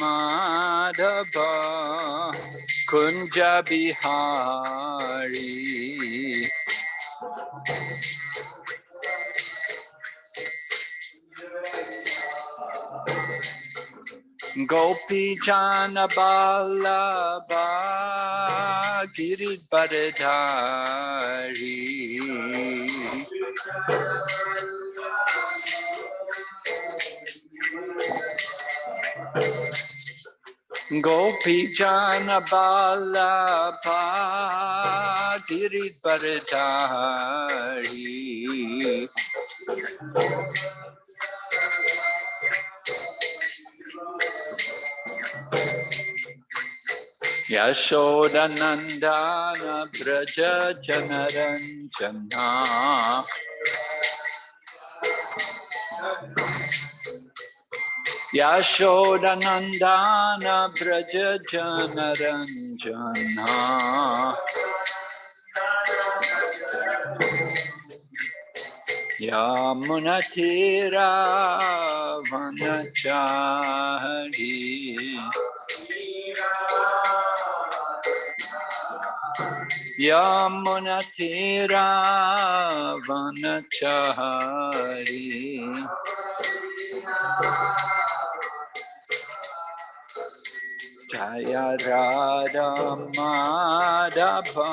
Madhava Kunja Bihari Gopi Jana Balaba Giridharadhari Gopi Jana Bala Balaba Giridharadhari Yashodanandana Braja Janaranjana Yashodanandana Braja Janaranjana Yamunatira Vanachari Jaya Radha Madhava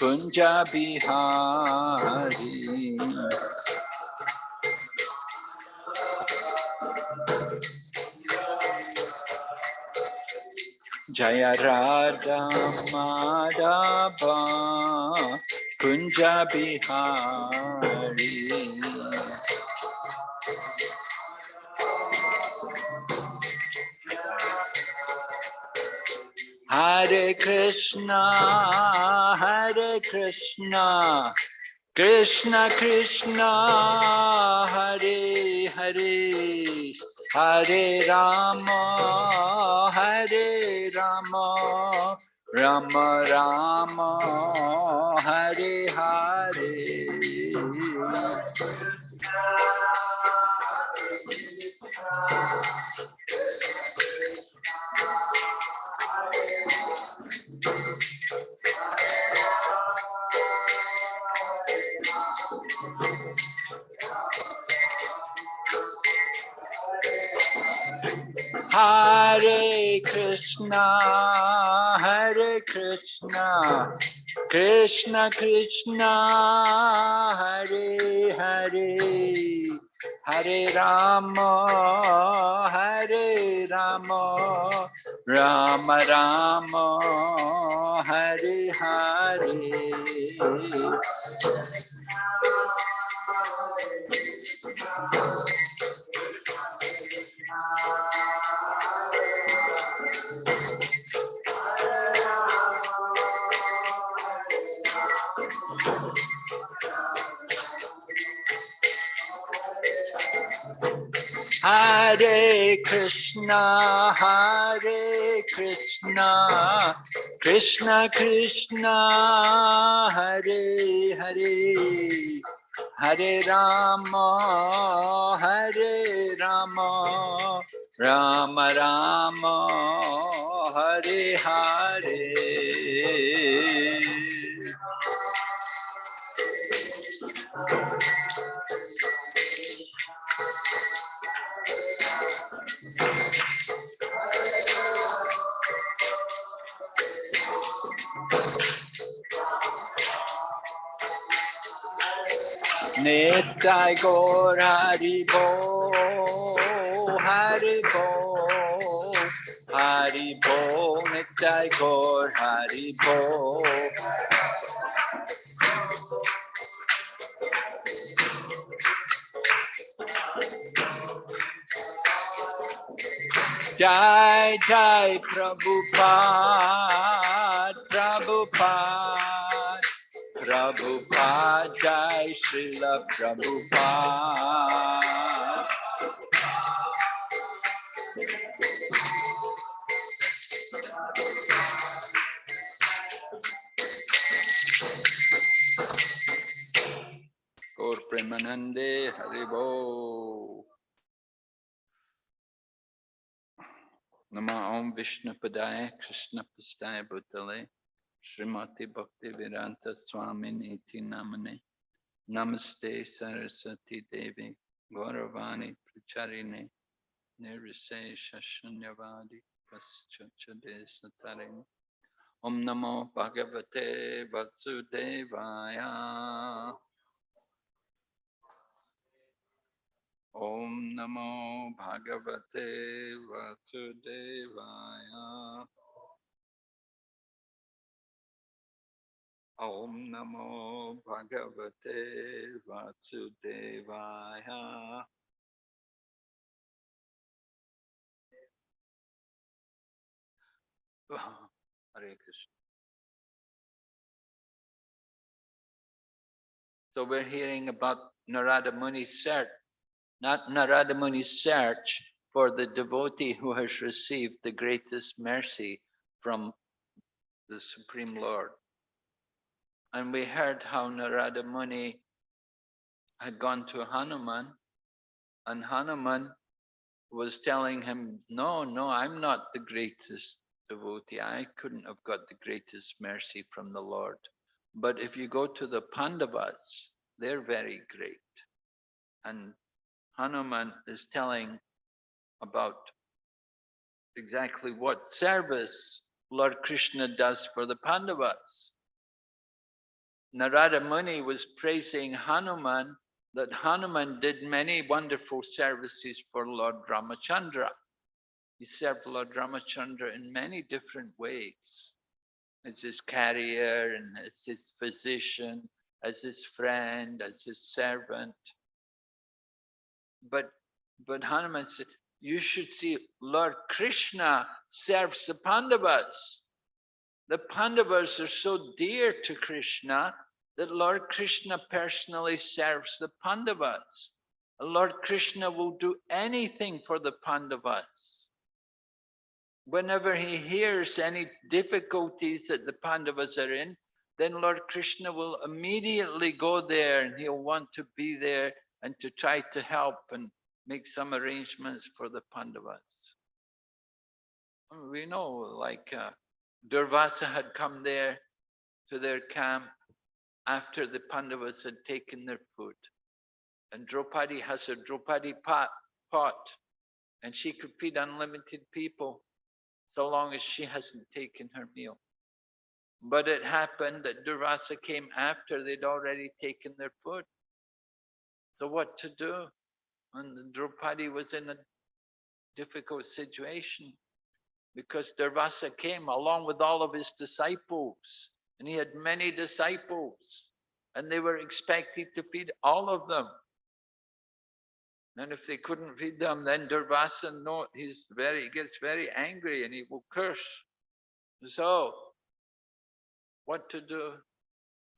Kunja Bihari Jaya Radha Madhava Kunja Bihari Hare Krishna, Hare Krishna, Krishna Krishna, Hare Hare, Hare Rama, Hare Rama, Rama Rama, Hare Hare. Hare Krishna, Hare Krishna, Krishna Krishna, Hare Hare, Hare Rama, Hare Rama, Rama Rama, Hare Hare. Hare Krishna, Hare Krishna, Krishna Krishna, Hare Hare, Hare Rama, Hare Rama, Rama Rama, Hare Hare. Nitai Gaur Hari Bo, Hari Bo, Hari Bo, Nitai Gaur Hari Bo. Jai Jai Prabhupada, Prabhupada, Prabhupada, Jai Srila Prabhupada. Gaur Premanande Haribo. Nama Om Vishnu Padaya Krishna Pastaya Bhutale Srimati Bhakti Vedanta Swami Niti Namane Namaste Saraswati Devi Gauravani Pracharine Nirise Shashunyavadi Paschachade Satarini Om Namo Bhagavate Vasudevaya Om Namo Bhagavate Vasudevaya So we're hearing about Narada Muni's search, not Narada Muni's search for the devotee who has received the greatest mercy from the Supreme Lord. And we heard how Narada Muni had gone to Hanuman and Hanuman was telling him, no, no, I'm not the greatest devotee. I couldn't have got the greatest mercy from the Lord. But if you go to the Pandavas, they're very great. And Hanuman is telling about exactly what service Lord Krishna does for the Pandavas. Narada Muni was praising Hanuman that Hanuman did many wonderful services for Lord Ramachandra. He served Lord Ramachandra in many different ways. As his carrier and as his physician, as his friend, as his servant. But but Hanuman said, you should see Lord Krishna serves the Pandavas. The Pandavas are so dear to Krishna that Lord Krishna personally serves the Pandavas. Lord Krishna will do anything for the Pandavas. Whenever he hears any difficulties that the Pandavas are in, then Lord Krishna will immediately go there and he'll want to be there and to try to help and make some arrangements for the Pandavas. We know like uh, Durvasa had come there to their camp after the Pandavas had taken their food. And Draupadi has a Draupadi pot, pot and she could feed unlimited people so long as she hasn't taken her meal. But it happened that Durvasa came after they'd already taken their food. So what to do? And Draupadi was in a difficult situation because Durvasa came along with all of his disciples and he had many disciples and they were expected to feed all of them. And if they couldn't feed them, then Durvasa, no, he's very, he gets very angry and he will curse. So, what to do?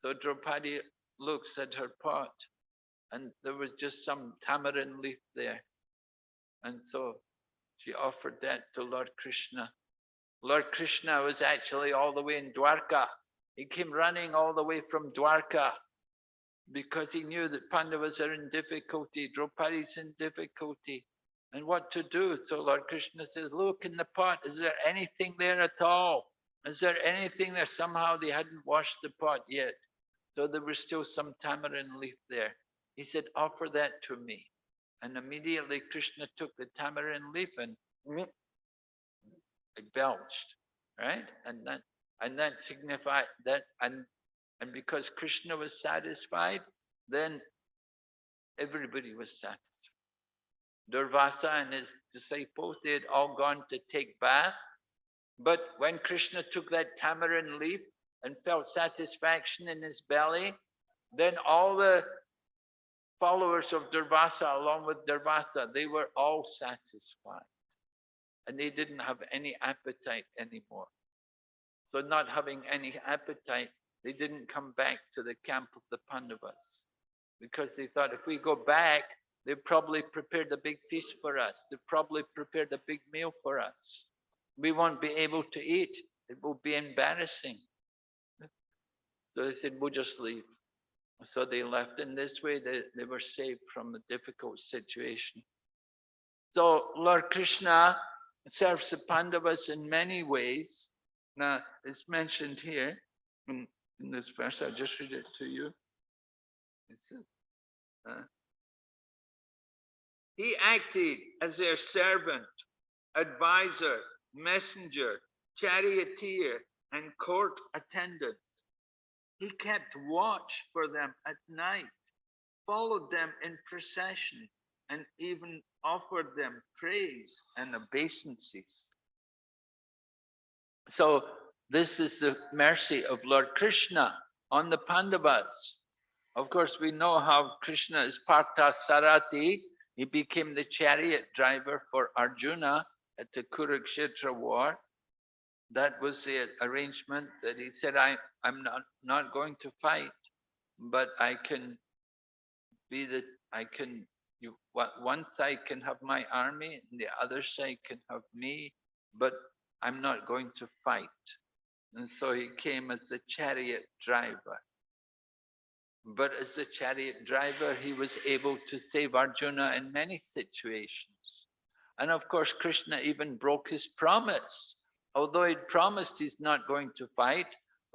So Draupadi looks at her pot and there was just some tamarind leaf there. And so she offered that to Lord Krishna. Lord Krishna was actually all the way in Dwarka. He came running all the way from Dwarka because he knew that Pandavas are in difficulty, Draupadi's in difficulty, and what to do. So Lord Krishna says, look in the pot, is there anything there at all? Is there anything there? Somehow they hadn't washed the pot yet. So there was still some tamarind leaf there. He said, offer that to me. And immediately Krishna took the tamarind leaf and mm-hmm. it belched, right? And that and that signified that and and because Krishna was satisfied, then everybody was satisfied. Durvasa and his disciples, they had all gone to take bath. But when Krishna took that tamarind leaf and felt satisfaction in his belly, then all the followers of Durvasa, along with Durvasa, they were all satisfied. And they didn't have any appetite anymore. So not having any appetite, they didn't come back to the camp of the Pandavas. Because they thought if we go back, they probably prepared a big feast for us. They probably prepared a big meal for us. We won't be able to eat. It will be embarrassing. So they said, we'll just leave. So they left. In this way, they, they were saved from a difficult situation. So Lord Krishna serves the Pandavas in many ways. Now, it's mentioned here in, in this verse. I'll just read it to you. Uh, he acted as their servant, advisor, messenger, charioteer, and court attendant. He kept watch for them at night, followed them in procession, and even offered them praise and obeisances. So this is the mercy of Lord Krishna on the Pandavas. Of course, we know how Krishna is Partha Sarathi. He became the chariot driver for Arjuna at the Kurukshetra war that was the arrangement that he said, I, I'm not, not going to fight, but I can be the, I can, you, what one side can have my army and the other side can have me, but I'm not going to fight. And so he came as the chariot driver. But as the chariot driver, he was able to save Arjuna in many situations. And of course, Krishna even broke his promise although he'd promised he's not going to fight,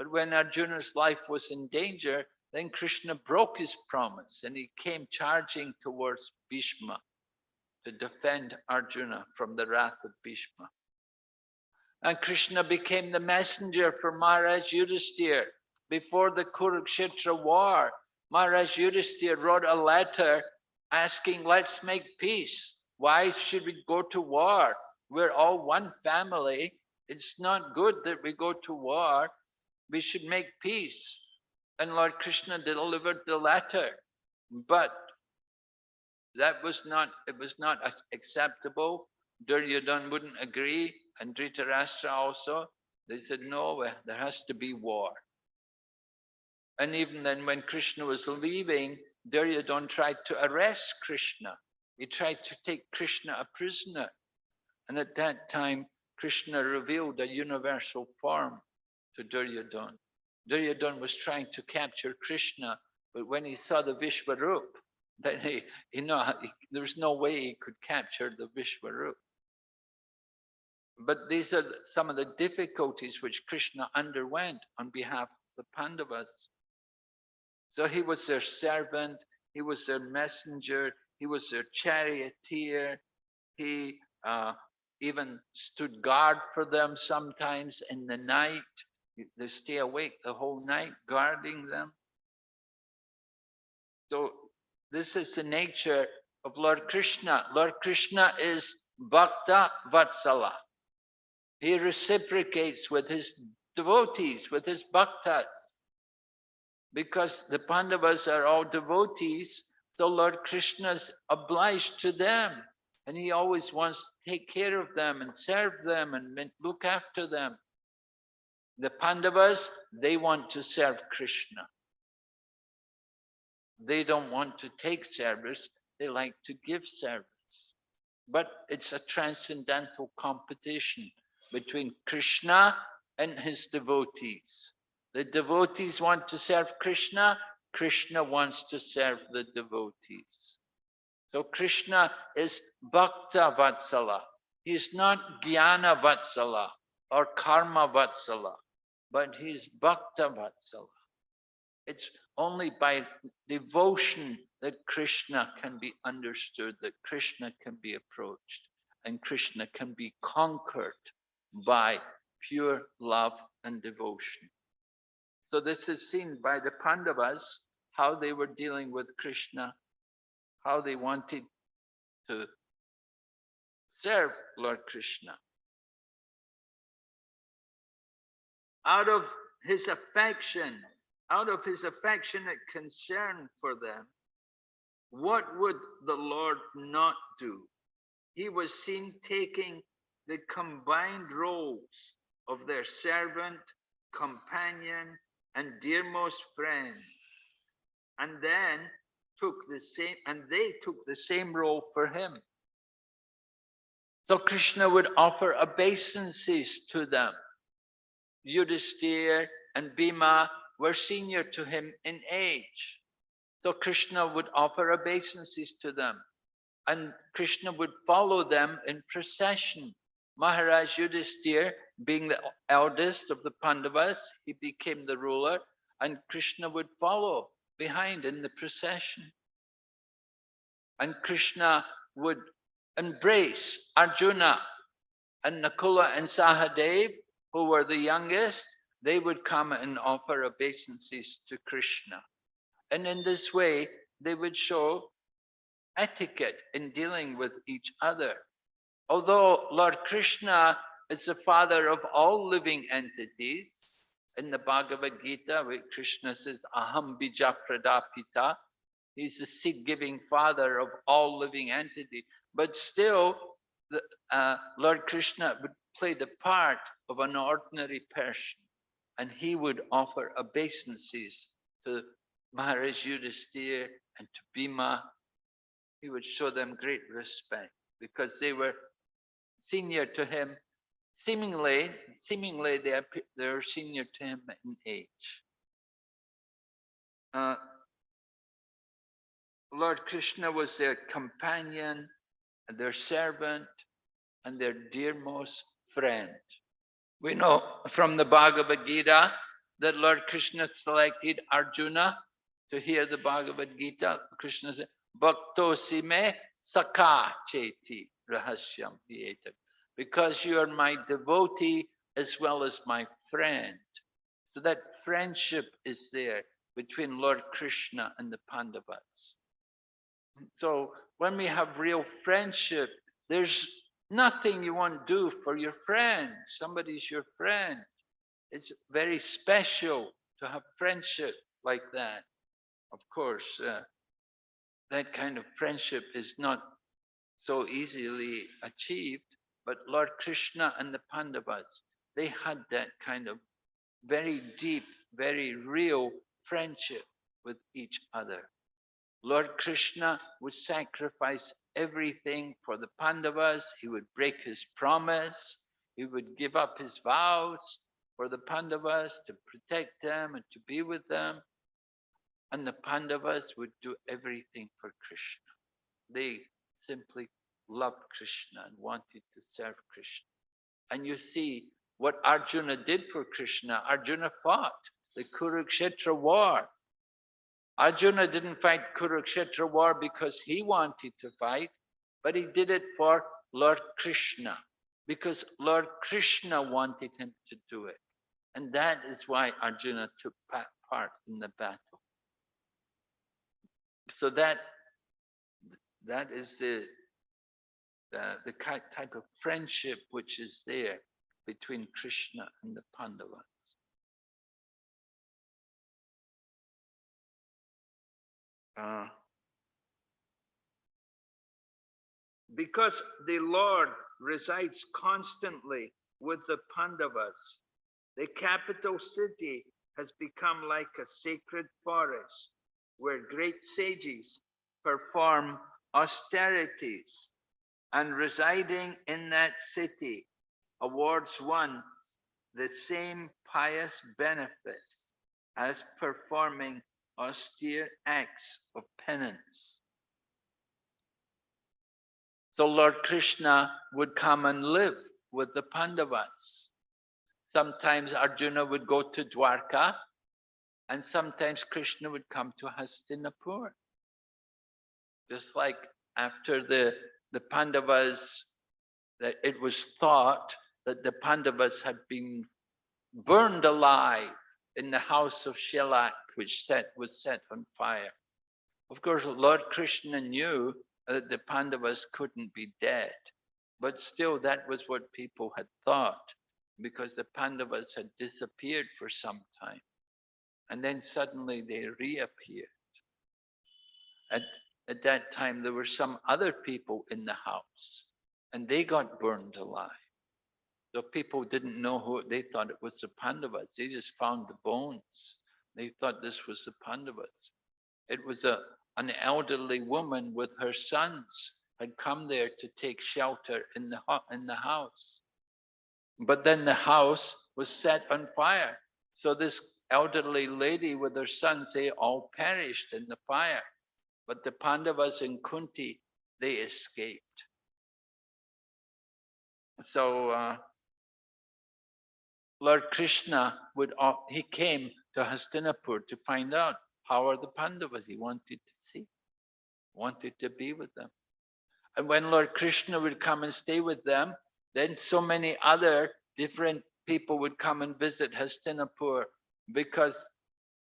but when Arjuna's life was in danger, then Krishna broke his promise and he came charging towards Bhishma to defend Arjuna from the wrath of Bhishma. And Krishna became the messenger for Maharaj Yudhisthira. Before the Kurukshetra war, Maharaj Yudhisthira wrote a letter asking, let's make peace. Why should we go to war? We're all one family. It's not good that we go to war. We should make peace. And Lord Krishna delivered the letter. But that was not, it was not acceptable. Duryodhana wouldn't agree, and Dhritarashtra also. They said, no, there has to be war. And even then when Krishna was leaving, Duryodhana tried to arrest Krishna. He tried to take Krishna a prisoner. And at that time, Krishna revealed a universal form to Duryodhana. Duryodhana was trying to capture Krishna, but when he saw the Vishwarup, then he, you know, he, there was no way he could capture the Vishwarup. But these are some of the difficulties which Krishna underwent on behalf of the Pandavas. So he was their servant, he was their messenger, he was their charioteer, he uh, even stood guard for them sometimes in the night. They stay awake the whole night guarding them. So this is the nature of Lord Krishna. Lord Krishna is Bhakta Vatsala. He reciprocates with his devotees, with his bhaktas because the Pandavas are all devotees, so Lord Krishna is obliged to them. And he always wants to take care of them and serve them and look after them. The Pandavas, they want to serve Krishna. They don't want to take service, they like to give service. But it's a transcendental competition between Krishna and his devotees. The devotees want to serve Krishna, Krishna wants to serve the devotees. So Krishna is Bhakta Vatsala. He's not Jnana Vatsala or Karma Vatsala, but he's Bhakta Vatsala. It's only by devotion that Krishna can be understood, that Krishna can be approached, and Krishna can be conquered by pure love and devotion. So this is seen by the Pandavas, how they were dealing with Krishna, how they wanted to serve Lord Krishna. Out of his affection, out of his affectionate concern for them, what would the Lord not do? He was seen taking the combined roles of their servant, companion, and dearmost friend and then took the same and they took the same role for him so krishna would offer obeisances to them yudhisthira and bhima were senior to him in age so krishna would offer obeisances to them and krishna would follow them in procession maharaj yudhisthira being the eldest of the Pandavas, he became the ruler and Krishna would follow behind in the procession. And Krishna would embrace Arjuna and Nakula and Sahadev, who were the youngest, they would come and offer obeisances to Krishna. And in this way, they would show etiquette in dealing with each other. Although Lord Krishna is the father of all living entities. In the Bhagavad Gita, where Krishna says, Aham bija pradapita, he's the seed-giving father of all living entities. But still, the, uh, Lord Krishna would play the part of an ordinary person, and he would offer obeisances to Maharaj Yudhisthira and to Bhima. He would show them great respect because they were senior to him seemingly, seemingly they are, senior to him in age. Uh, Lord Krishna was their companion, and their servant, and their dearmost friend. We know from the Bhagavad Gita that Lord Krishna selected Arjuna to hear the Bhagavad Gita. Krishna said, Bhakto sime sakha cheti rahasyam because you are my devotee as well as my friend. So that friendship is there between Lord Krishna and the Pandavas. So when we have real friendship, there's nothing you won't do for your friend. Somebody's your friend. It's very special to have friendship like that. Of course, uh, that kind of friendship is not so easily achieved, but Lord Krishna and the Pandavas, they had that kind of very deep, very real friendship with each other. Lord Krishna would sacrifice everything for the Pandavas. He would break his promise. He would give up his vows for the Pandavas to protect them and to be with them. And the Pandavas would do everything for Krishna. They simply loved Krishna and wanted to serve Krishna. And you see what Arjuna did for Krishna. Arjuna fought the Kurukshetra war. Arjuna didn't fight Kurukshetra war because he wanted to fight, but he did it for Lord Krishna, because Lord Krishna wanted him to do it. And that is why Arjuna took part in the battle. So that that is the the, the type of friendship which is there between Krishna and the Pandavas. Uh, because the Lord resides constantly with the Pandavas, the capital city has become like a sacred forest where great sages perform austerities. And residing in that city awards one the same pious benefit as performing austere acts of penance. So Lord Krishna would come and live with the Pandavas. Sometimes Arjuna would go to Dwarka and sometimes Krishna would come to Hastinapur. Just like after the, the Pandavas, that it was thought that the Pandavas had been burned alive in the house of shellac, which set, was set on fire. Of course, Lord Krishna knew that the Pandavas couldn't be dead, but still that was what people had thought because the Pandavas had disappeared for some time. And then suddenly they reappeared. At, at that time, there were some other people in the house and they got burned alive. So people didn't know who, they thought it was the Pandavas. They just found the bones. They thought this was the Pandavas. It was a, an elderly woman with her sons had come there to take shelter in the, in the house. But then the house was set on fire. So this elderly lady with her sons, they all perished in the fire. But the Pandavas and Kunti, they escaped. So uh, Lord Krishna would, he came to Hastinapur to find out how are the Pandavas. He wanted to see, wanted to be with them. And when Lord Krishna would come and stay with them, then so many other different people would come and visit Hastinapur because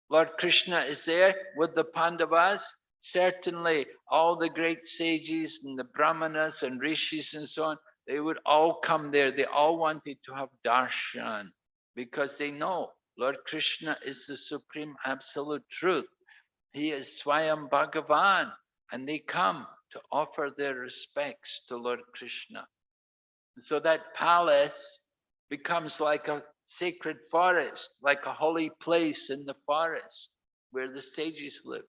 Lord Krishna is there with the Pandavas. Certainly, all the great sages and the Brahmanas and rishis and so on, they would all come there. They all wanted to have darshan because they know Lord Krishna is the supreme absolute truth. He is Swayam Bhagavan, and they come to offer their respects to Lord Krishna. So that palace becomes like a sacred forest, like a holy place in the forest where the sages live.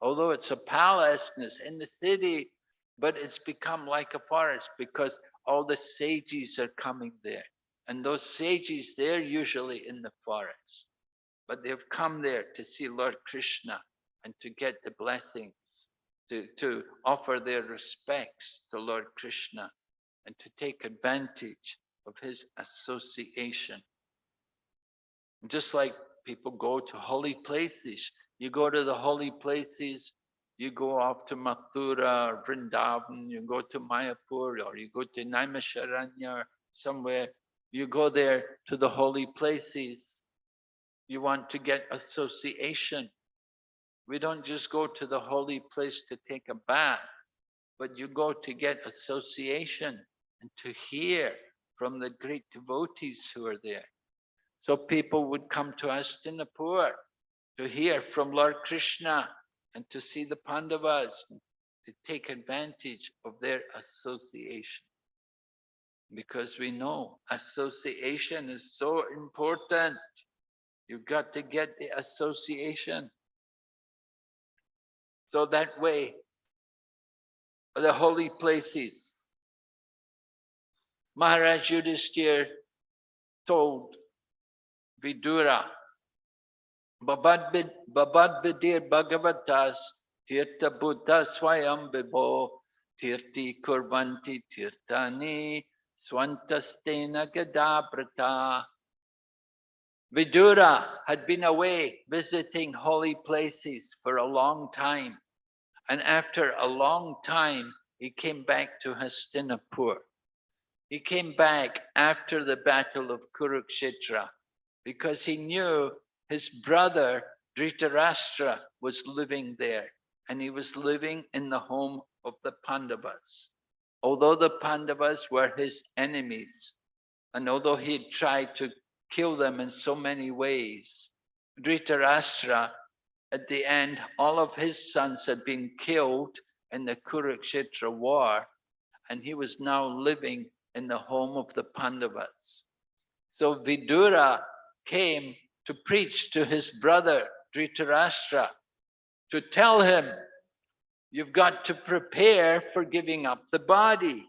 Although it's a palace and it's in the city, but it's become like a forest because all the sages are coming there. And those sages, they're usually in the forest, but they've come there to see Lord Krishna and to get the blessings, to, to offer their respects to Lord Krishna and to take advantage of his association. Just like people go to holy places, you go to the holy places, you go off to Mathura or Vrindavan, you go to Mayapur or you go to Naimisharanya or somewhere, you go there to the holy places. You want to get association. We don't just go to the holy place to take a bath, but you go to get association and to hear from the great devotees who are there. So people would come to Hastinapur to hear from Lord Krishna and to see the Pandavas, to take advantage of their association. Because we know association is so important. You've got to get the association. So that way, the holy places, Maharaj Yudhisthira told Vidura, Babadvidir Bhagavatas Tirtha Buddha Swayam Vibho Tirti Kurvanti Tirtani Swantastena Gadabrata. Vidura had been away visiting holy places for a long time. And after a long time, he came back to Hastinapur. He came back after the battle of Kurukshetra because he knew his brother Dhritarashtra was living there and he was living in the home of the Pandavas. Although the Pandavas were his enemies, and although he had tried to kill them in so many ways, Dhritarashtra, at the end, all of his sons had been killed in the Kurukshetra war, and he was now living in the home of the Pandavas. So Vidura came to preach to his brother Dhritarashtra, to tell him, you've got to prepare for giving up the body.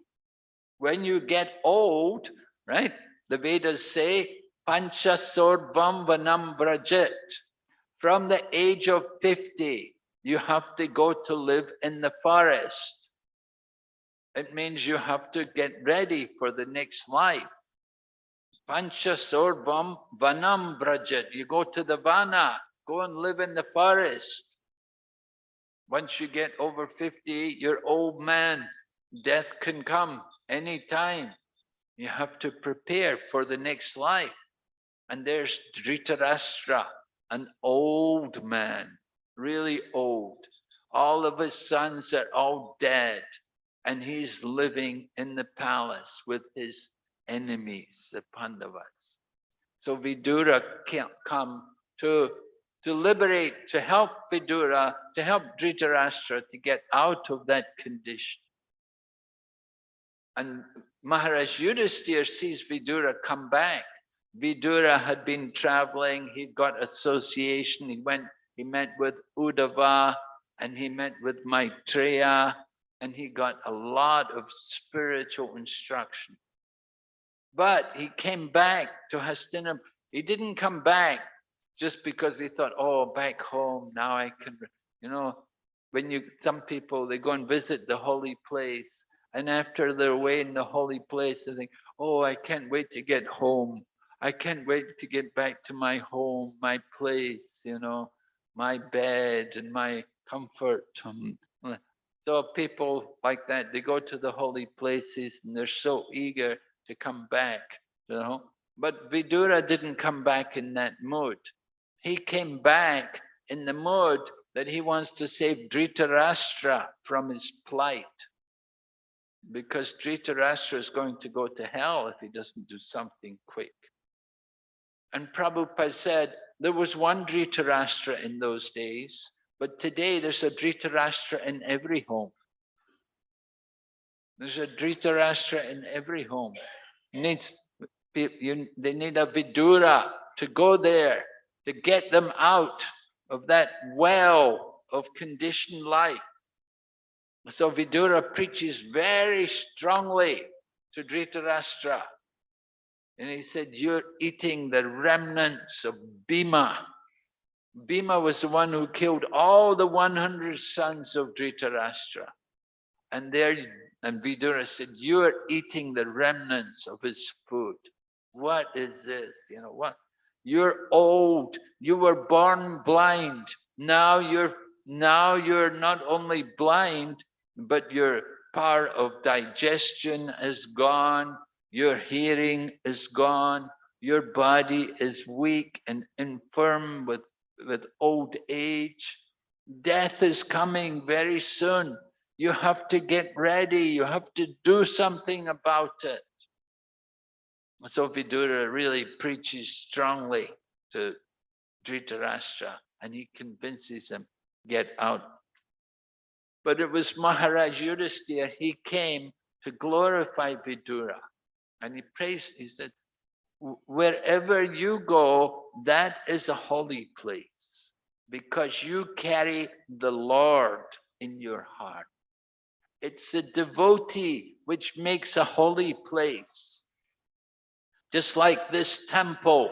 When you get old, right? The Vedas say, Pancha Sorvam Vanam Brajit. From the age of 50, you have to go to live in the forest. It means you have to get ready for the next life. Pancha Sorvam Vanam Brajat. You go to the Vana, go and live in the forest. Once you get over 50, you're old man. Death can come anytime. You have to prepare for the next life. And there's Dhritarashtra, an old man, really old. All of his sons are all dead. And he's living in the palace with his enemies, the Pandavas. So Vidura can't come to, to liberate, to help Vidura, to help Dhritarashtra to get out of that condition. And Maharaj Yudhisthira sees Vidura come back. Vidura had been traveling, he got association, he went, he met with Uddhava, and he met with Maitreya, and he got a lot of spiritual instruction. But he came back to Hastinapur. He didn't come back just because he thought, oh, back home, now I can, you know, when you, some people, they go and visit the holy place. And after they're away in the holy place, they think, oh, I can't wait to get home. I can't wait to get back to my home, my place, you know, my bed and my comfort. So people like that, they go to the holy places and they're so eager to come back, you know. But Vidura didn't come back in that mood. He came back in the mood that he wants to save Dhritarashtra from his plight. Because Dhritarashtra is going to go to hell if he doesn't do something quick. And Prabhupada said, there was one Dhritarashtra in those days, but today there's a Dhritarashtra in every home. There's a Dhritarashtra in every home. Needs you, they need a Vidura to go there to get them out of that well of conditioned life. So Vidura preaches very strongly to Dhritarashtra. And he said, you're eating the remnants of Bhima. Bhima was the one who killed all the 100 sons of Dhritarashtra. And there and Vidura said, you are eating the remnants of his food. What is this? You know what? You're old. You were born blind. Now you're now you're not only blind, but your power of digestion is gone, your hearing is gone, your body is weak and infirm with, with old age. Death is coming very soon. You have to get ready. You have to do something about it. So Vidura really preaches strongly to Dhritarashtra and he convinces him, get out. But it was Maharaj Yudhisthira, he came to glorify Vidura. And he praised, he said, wherever you go, that is a holy place because you carry the Lord in your heart. It's a devotee which makes a holy place. Just like this temple.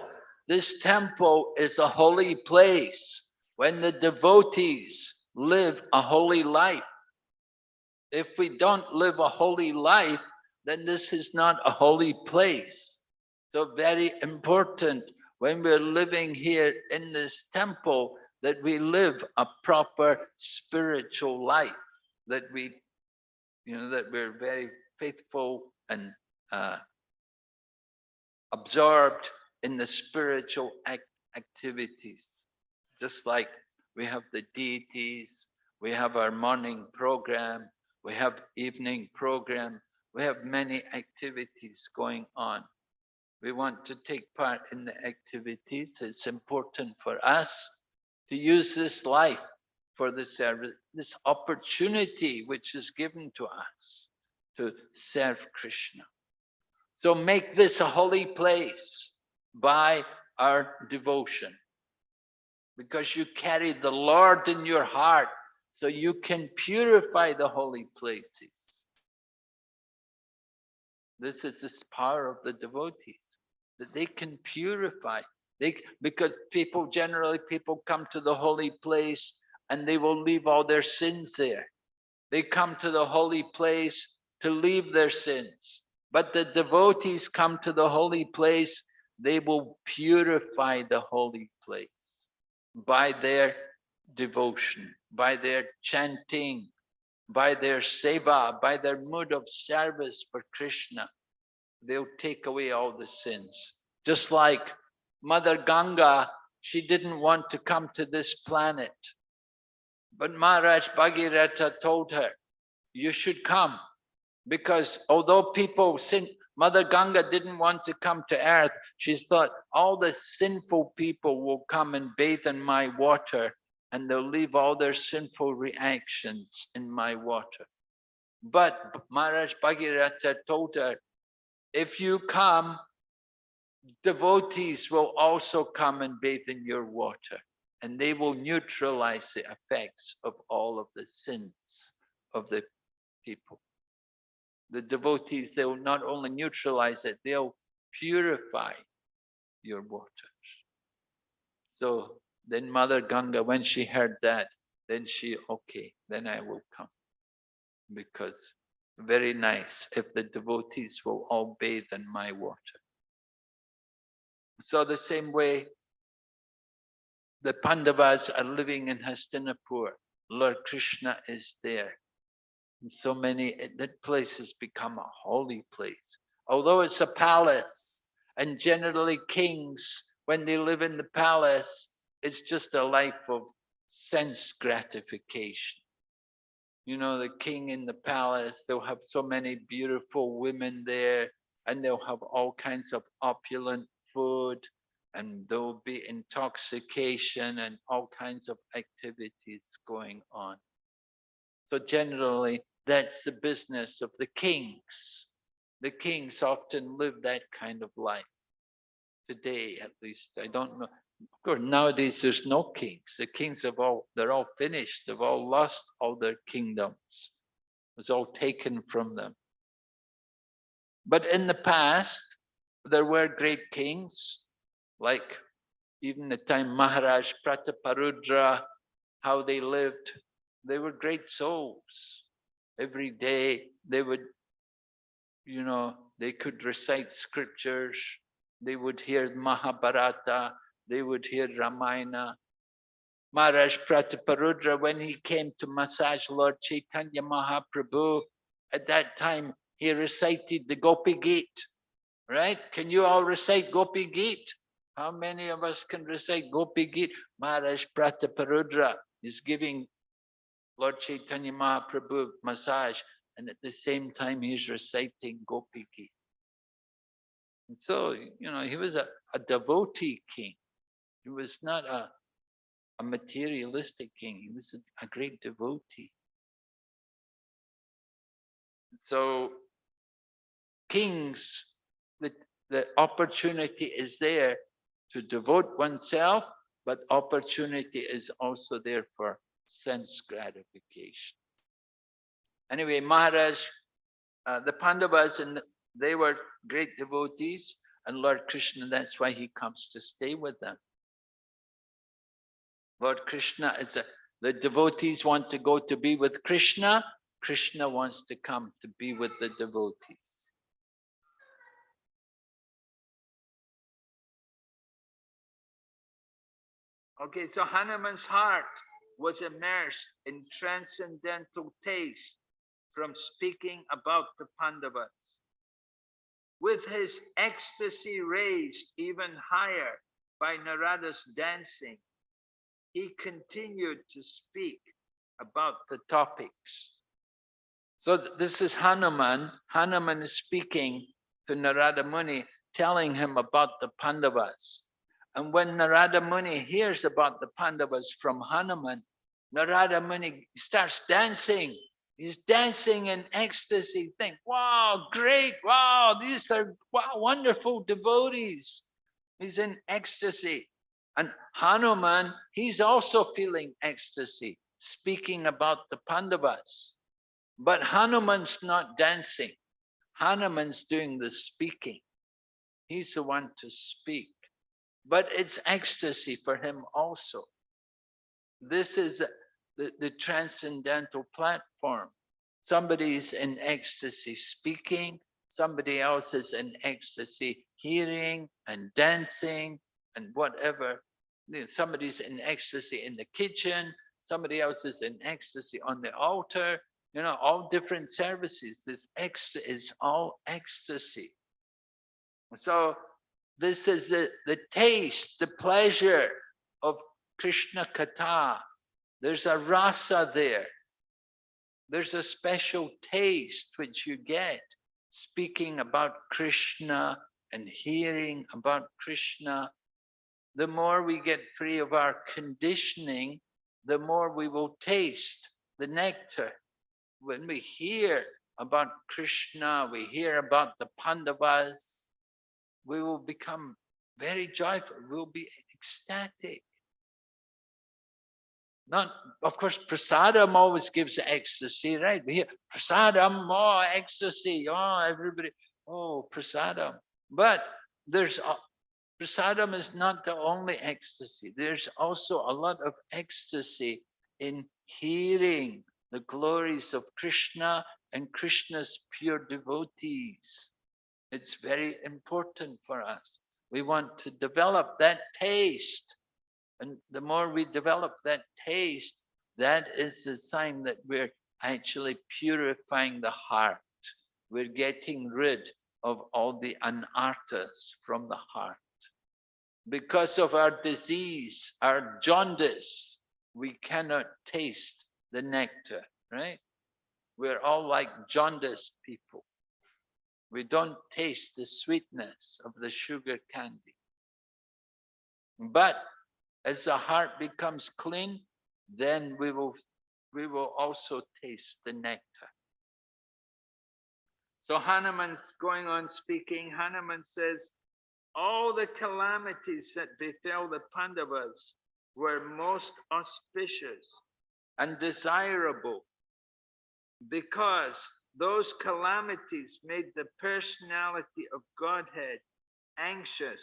This temple is a holy place when the devotees live a holy life. If we don't live a holy life, then this is not a holy place. So very important when we're living here in this temple that we live a proper spiritual life, that we, you know, that we're very faithful and uh, absorbed in the spiritual act activities. Just like we have the deities, we have our morning program, we have evening program, we have many activities going on. We want to take part in the activities. It's important for us to use this life for the uh, service, this opportunity which is given to us to serve Krishna. So make this a holy place by our devotion because you carry the Lord in your heart so you can purify the holy places. This is this power of the devotees, that they can purify. They, because people, generally people come to the holy place and they will leave all their sins there. They come to the holy place to leave their sins. But the devotees come to the holy place, they will purify the holy place by their devotion, by their chanting, by their seva, by their mood of service for Krishna. They'll take away all the sins. Just like Mother Ganga, she didn't want to come to this planet. But Maharaj Bhagirath told her, you should come. Because although people sin, Mother Ganga didn't want to come to earth. She thought all the sinful people will come and bathe in my water and they'll leave all their sinful reactions in my water. But Maharaj Bhagirath told her, if you come, devotees will also come and bathe in your water and they will neutralize the effects of all of the sins of the people the devotees, they will not only neutralize it, they'll purify your waters. So then Mother Ganga, when she heard that, then she, okay, then I will come. Because very nice if the devotees will all bathe in my water. So the same way, the Pandavas are living in Hastinapur. Lord Krishna is there And so many, that place has become a holy place. Although it's a palace, and generally kings, when they live in the palace, it's just a life of sense gratification. You know, the king in the palace, they'll have so many beautiful women there, and they'll have all kinds of opulent food, and there'll be intoxication and all kinds of activities going on. So generally, that's the business of the kings. The kings often live that kind of life. Today, at least, I don't know. Of course, nowadays there's no kings. The kings have all, they're all finished. They've all lost all their kingdoms. It was all taken from them. But in the past, there were great kings, like even the time Maharaj Prataparudra, how they lived. They were great souls every day they would, you know, they could recite scriptures, they would hear Mahabharata, they would hear Ramayana. Maharaj Prataparudra, when he came to massage Lord Chaitanya Mahaprabhu, at that time he recited the Gopi Gita, right? Can you all recite Gopi Gita? How many of us can recite Gopi Gita? Maharaj Prataparudra is giving Lord Chaitanya Mahaprabhu massage, and at the same time he's reciting Gopi. And so, you know, he was a, a devotee king. He was not a, a materialistic king. He was a, a great devotee. So kings, the, the opportunity is there to devote oneself, but opportunity is also there for sense gratification. Anyway, Maharaj, uh, the Pandavas, and they were great devotees, and Lord Krishna, that's why he comes to stay with them. Lord Krishna is a, the devotees want to go to be with Krishna, Krishna wants to come to be with the devotees. Okay, so Hanuman's heart was immersed in transcendental taste from speaking about the Pandavas. With his ecstasy raised even higher by Narada's dancing, he continued to speak about the topics. So this is Hanuman. Hanuman is speaking to Narada Muni, telling him about the Pandavas. And when Narada Muni hears about the Pandavas from Hanuman, Narada Muni starts dancing. He's dancing in ecstasy. Think, wow, great, wow, these are wow, wonderful devotees. He's in ecstasy. And Hanuman, he's also feeling ecstasy, speaking about the Pandavas. But Hanuman's not dancing. Hanuman's doing the speaking. He's the one to speak but it's ecstasy for him also. This is the, the transcendental platform. Somebody's in ecstasy speaking, somebody else is in ecstasy hearing and dancing and whatever. Somebody's in ecstasy in the kitchen, somebody else is in ecstasy on the altar, you know, all different services. This ecstasy is all ecstasy. So this is the, the taste, the pleasure of Krishna Katha. There's a rasa there. There's a special taste which you get speaking about Krishna and hearing about Krishna. The more we get free of our conditioning, the more we will taste the nectar. When we hear about Krishna, we hear about the Pandavas, we will become very joyful, we'll be ecstatic. Not, of course, prasadam always gives ecstasy, right? We hear prasadam, oh, ecstasy, oh, everybody, oh, prasadam. But there's, prasadam is not the only ecstasy. There's also a lot of ecstasy in hearing the glories of Krishna and Krishna's pure devotees. It's very important for us. We want to develop that taste. And the more we develop that taste, that is the sign that we're actually purifying the heart. We're getting rid of all the anarthas from the heart. Because of our disease, our jaundice, we cannot taste the nectar, right? We're all like jaundice people. We don't taste the sweetness of the sugar candy. But as the heart becomes clean, then we will, we will also taste the nectar. So Hanuman's going on speaking. Hanuman says, all the calamities that befell the Pandavas were most auspicious and desirable because those calamities made the personality of Godhead anxious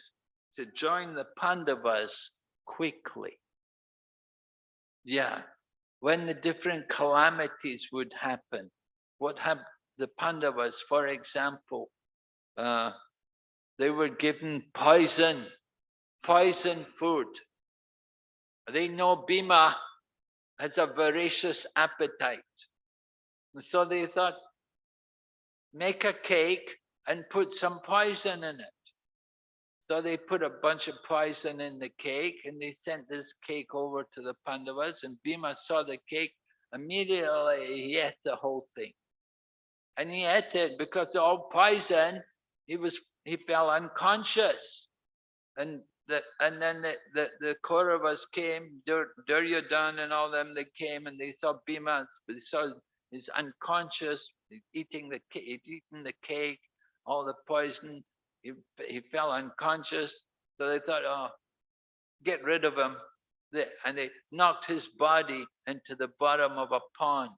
to join the Pandavas quickly. Yeah, when the different calamities would happen, what happened? The Pandavas, for example, uh, they were given poison, poison food. they know Bhima has a voracious appetite. And so they thought, make a cake and put some poison in it. So they put a bunch of poison in the cake and they sent this cake over to the Pandavas and Bhima saw the cake, immediately he ate the whole thing. And he ate it because all poison, he was he fell unconscious. And the and then the, the, the Kauravas came, Dur, Duryodhan and all them, they came and they saw Bhima, they saw he's unconscious, eating the cake, eating the cake, all the poison, he, he fell unconscious. So they thought, oh, get rid of him. And they knocked his body into the bottom of a pond.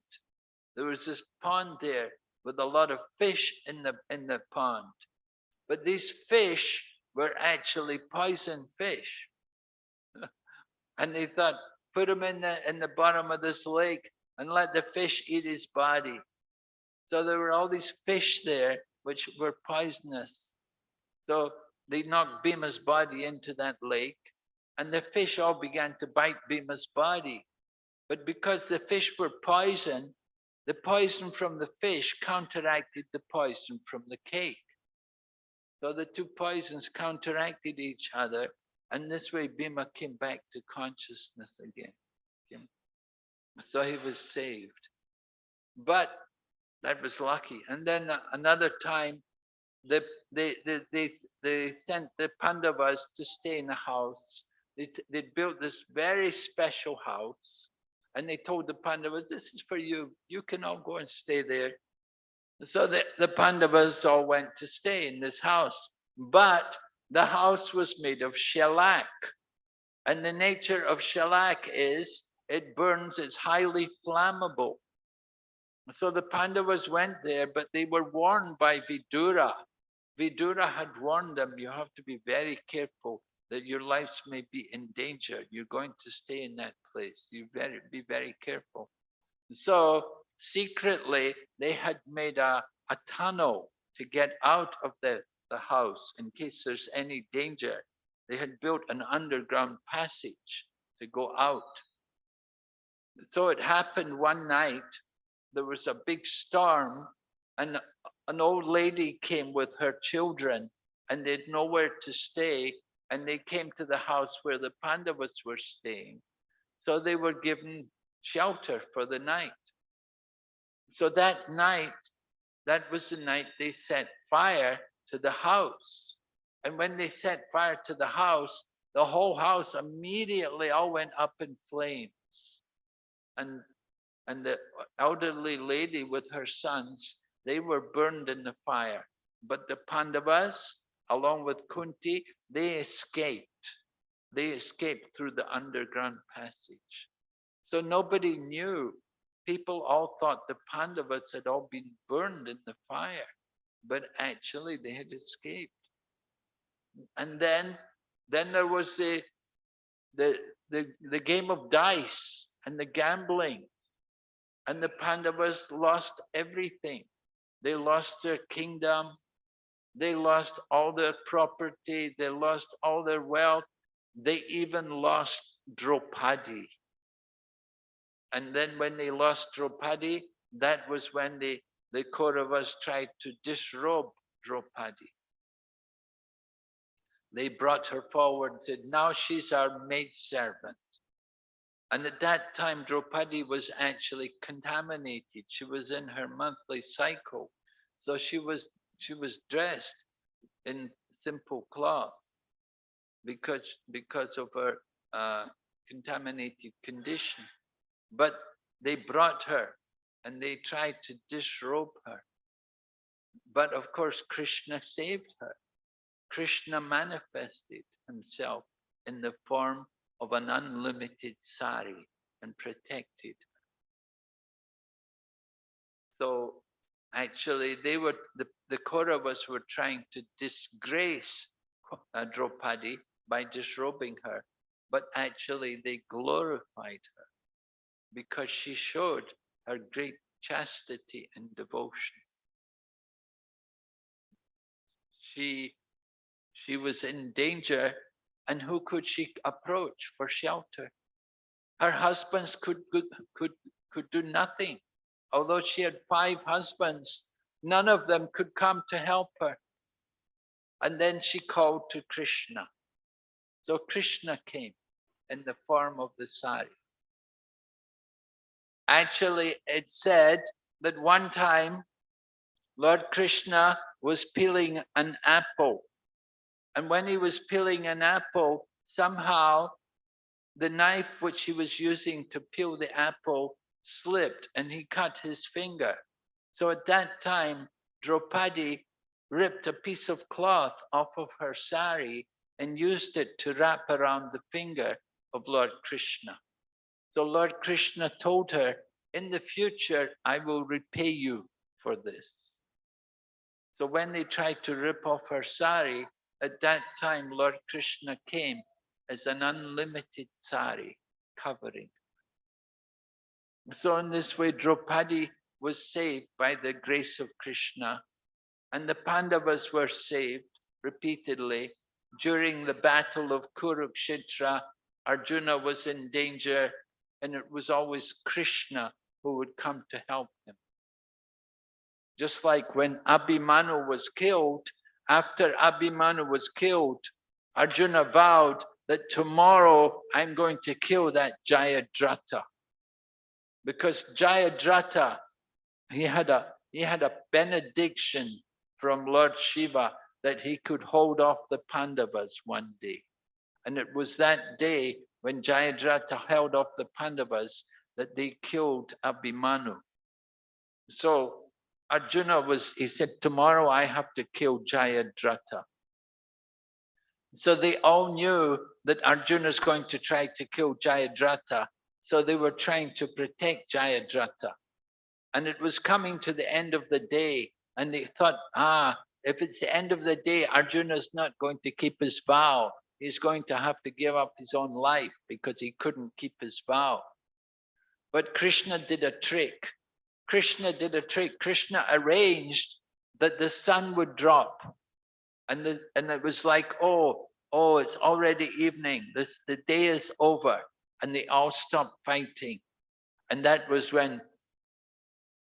There was this pond there with a lot of fish in the in the pond. But these fish were actually poison fish. and they thought, put him in the in the bottom of this lake and let the fish eat his body. So there were all these fish there which were poisonous. So they knocked Bhima's body into that lake and the fish all began to bite Bhima's body. But because the fish were poison, the poison from the fish counteracted the poison from the cake. So the two poisons counteracted each other and this way Bhima came back to consciousness again. So he was saved. But that was lucky. And then another time, they, they, they, they, they sent the Pandavas to stay in a house. They, they built this very special house. And they told the Pandavas, this is for you. You can all go and stay there. So the, the Pandavas all went to stay in this house. But the house was made of shellac. And the nature of shellac is it burns, it's highly flammable. So the Pandavas went there, but they were warned by Vidura. Vidura had warned them, you have to be very careful that your lives may be in danger. You're going to stay in that place. You very be very careful. So secretly, they had made a, a tunnel to get out of the, the house in case there's any danger. They had built an underground passage to go out. So it happened one night there was a big storm and an old lady came with her children and they'd nowhere to stay and they came to the house where the Pandavas were staying. So they were given shelter for the night. So that night, that was the night they set fire to the house. And when they set fire to the house, the whole house immediately all went up in flames. And and the elderly lady with her sons, they were burned in the fire. But the Pandavas, along with Kunti, they escaped. They escaped through the underground passage. So nobody knew. People all thought the Pandavas had all been burned in the fire, but actually they had escaped. And then, then there was the, the, the, the game of dice and the gambling and the Pandavas lost everything. They lost their kingdom. They lost all their property. They lost all their wealth. They even lost Draupadi. And then when they lost Draupadi, that was when the, the Kauravas tried to disrobe Draupadi. They brought her forward and said, now she's our maid servant. And at that time, Draupadi was actually contaminated. She was in her monthly cycle. So she was, she was dressed in simple cloth because, because of her uh, contaminated condition. But they brought her and they tried to disrobe her. But of course, Krishna saved her. Krishna manifested himself in the form of an unlimited sari and protected. So actually they were, the, the Kauravas were trying to disgrace uh, Draupadi by disrobing her, but actually they glorified her because she showed her great chastity and devotion. She, she was in danger and who could she approach for shelter? Her husbands could, could, could, could do nothing. Although she had five husbands, none of them could come to help her. And then she called to Krishna. So Krishna came in the form of the sari. Actually, it said that one time Lord Krishna was peeling an apple. And when he was peeling an apple, somehow the knife which he was using to peel the apple slipped and he cut his finger. So at that time, Draupadi ripped a piece of cloth off of her sari and used it to wrap around the finger of Lord Krishna. So Lord Krishna told her, in the future, I will repay you for this. So when they tried to rip off her sari, at that time, Lord Krishna came as an unlimited sari covering. So in this way, Draupadi was saved by the grace of Krishna and the Pandavas were saved repeatedly. During the battle of Kurukshetra, Arjuna was in danger and it was always Krishna who would come to help him. Just like when Abhimanyu was killed, after Abhimanyu was killed, Arjuna vowed that tomorrow I'm going to kill that Jayadratha. Because Jayadratha, he had a he had a benediction from Lord Shiva that he could hold off the Pandavas one day. And it was that day when Jayadratha held off the Pandavas that they killed Abhimanyu. So Arjuna was, he said, tomorrow I have to kill Jayadratha. So they all knew that Arjuna is going to try to kill Jayadratha. So they were trying to protect Jayadratha. And it was coming to the end of the day. And they thought, ah, if it's the end of the day, Arjuna is not going to keep his vow. He's going to have to give up his own life because he couldn't keep his vow. But Krishna did a trick. Krishna did a trick. Krishna arranged that the sun would drop. And, the, and it was like, oh, oh, it's already evening. This the day is over. And they all stopped fighting. And that was when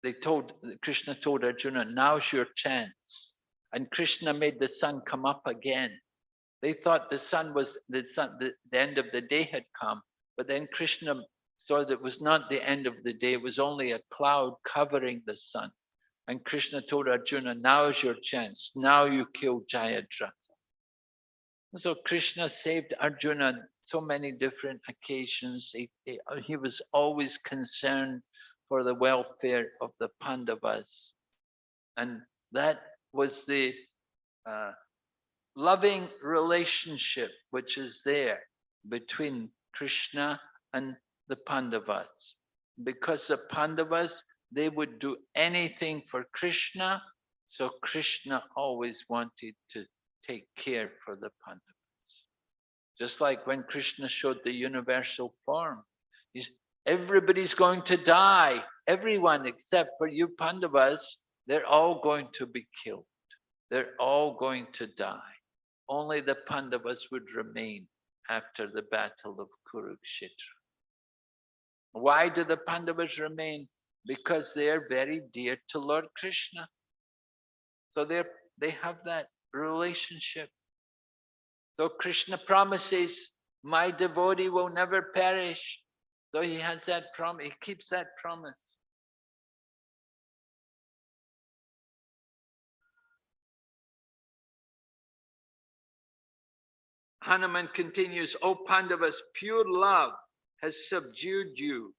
they told Krishna told Arjuna, now's your chance. And Krishna made the sun come up again. They thought the sun was the sun, the, the end of the day had come, but then Krishna that was not the end of the day, it was only a cloud covering the sun. And Krishna told Arjuna, now is your chance. Now you kill Jayadratha. So Krishna saved Arjuna so many different occasions. He, he, he was always concerned for the welfare of the Pandavas. And that was the uh, loving relationship which is there between Krishna and the Pandavas. Because the Pandavas, they would do anything for Krishna, so Krishna always wanted to take care for the Pandavas. Just like when Krishna showed the universal form, he's, everybody's going to die. Everyone except for you Pandavas, they're all going to be killed. They're all going to die. Only the Pandavas would remain after the battle of Kurukshetra. Why do the Pandavas remain? Because they are very dear to Lord Krishna. So they they have that relationship. So Krishna promises, my devotee will never perish. So he has that promise, he keeps that promise. Hanuman continues, O Pandavas, pure love has subdued you.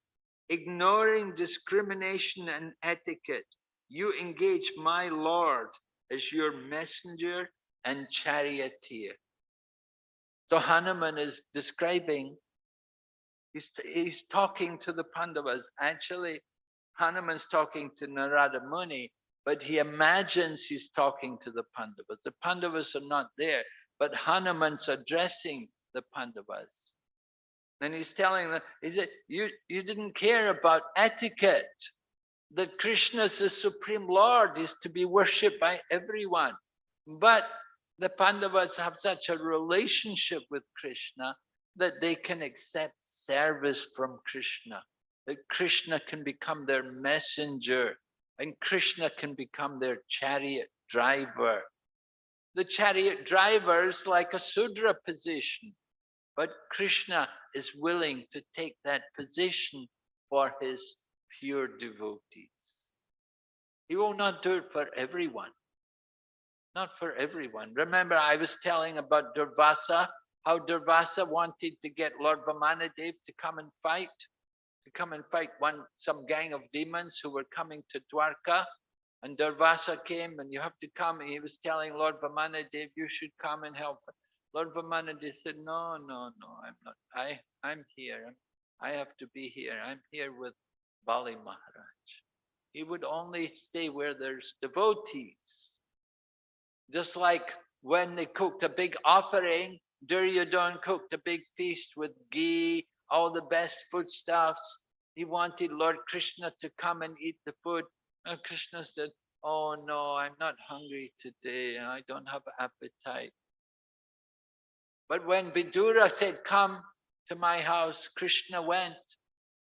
Ignoring discrimination and etiquette, you engage my Lord as your messenger and charioteer. So Hanuman is describing, he's, he's talking to the Pandavas. Actually, Hanuman's talking to Narada Muni, but he imagines he's talking to the Pandavas. The Pandavas are not there, but Hanuman's addressing the Pandavas. And he's telling them, he said, you, you didn't care about etiquette. That Krishna is the Supreme Lord, is to be worshipped by everyone. But the Pandavas have such a relationship with Krishna that they can accept service from Krishna, that Krishna can become their messenger and Krishna can become their chariot driver. The chariot driver is like a Sudra position, but Krishna is willing to take that position for his pure devotees. He will not do it for everyone. Not for everyone. Remember, I was telling about Durvasa, how Durvasa wanted to get Lord Vamanadev to come and fight, to come and fight one some gang of demons who were coming to Dwarka. And Durvasa came and you have to come. And he was telling Lord Vamanadev, you should come and help. Lord Vamanadev said, no, no, no, I'm not. I, I'm here. I have to be here. I'm here with Bali Maharaj. He would only stay where there's devotees. Just like when they cooked a big offering, Duryodhan cooked a big feast with ghee, all the best foodstuffs. He wanted Lord Krishna to come and eat the food. And Krishna said, oh no, I'm not hungry today. I don't have appetite. But when Vidura said, come to my house, Krishna went.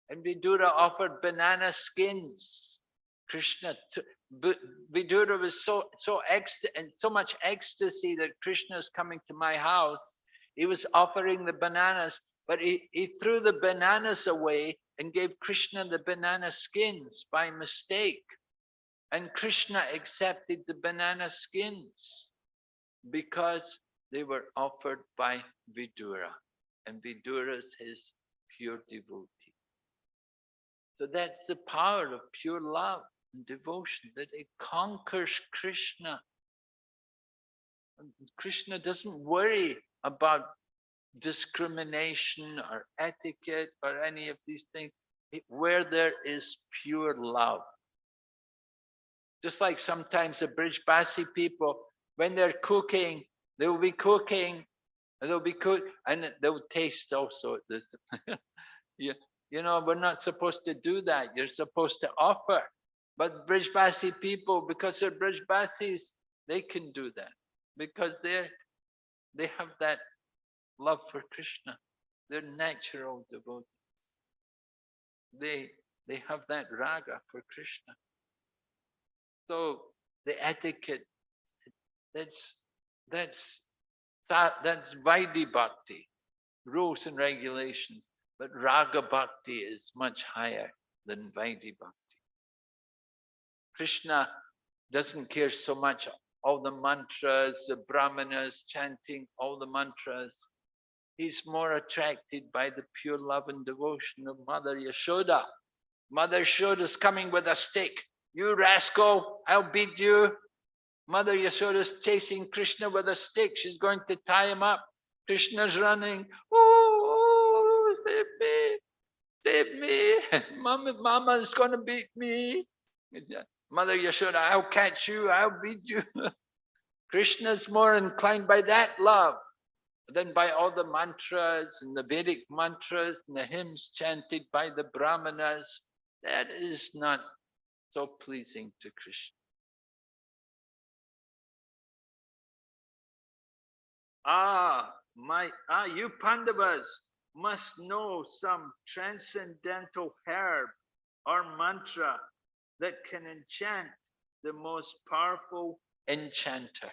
And Vidura offered banana skins. Krishna Vidura was so so and so much ecstasy that Krishna is coming to my house. He was offering the bananas, but he, he threw the bananas away and gave Krishna the banana skins by mistake. And Krishna accepted the banana skins because they were offered by Vidura. And Vidura is his pure devotee. So that's the power of pure love and devotion, that it conquers Krishna. Krishna doesn't worry about discrimination or etiquette or any of these things, where there is pure love. Just like sometimes the Brijbasi people, when they're cooking, they will be cooking, and they'll be cook, and they'll taste also this. yeah, you know, we're not supposed to do that. You're supposed to offer. But bridge Brijbasi people, because they're bridge Brijbasis, they can do that because they're they have that love for Krishna. They're natural devotees. They they have that raga for Krishna. So the etiquette, that's that's that, that's Vaidhi Bhakti, rules and regulations. But Raga Bhakti is much higher than Vaidhi Bhakti. Krishna doesn't care so much all the mantras, the brahmanas chanting all the mantras. He's more attracted by the pure love and devotion of Mother Yashoda. Mother Yashoda's coming with a stick. You rascal, I'll beat you. Mother Yashoda's chasing Krishna with a stick. She's going to tie him up. Krishna's running. Oh, save me, save me. Mama, Mama's going to beat me. Mother Yashoda, I'll catch you, I'll beat you. Krishna's more inclined by that love than by all the mantras and the Vedic mantras and the hymns chanted by the Brahmanas. That is not so pleasing to Krishna. Ah, my, ah, you Pandavas must know some transcendental herb or mantra that can enchant the most powerful enchanter.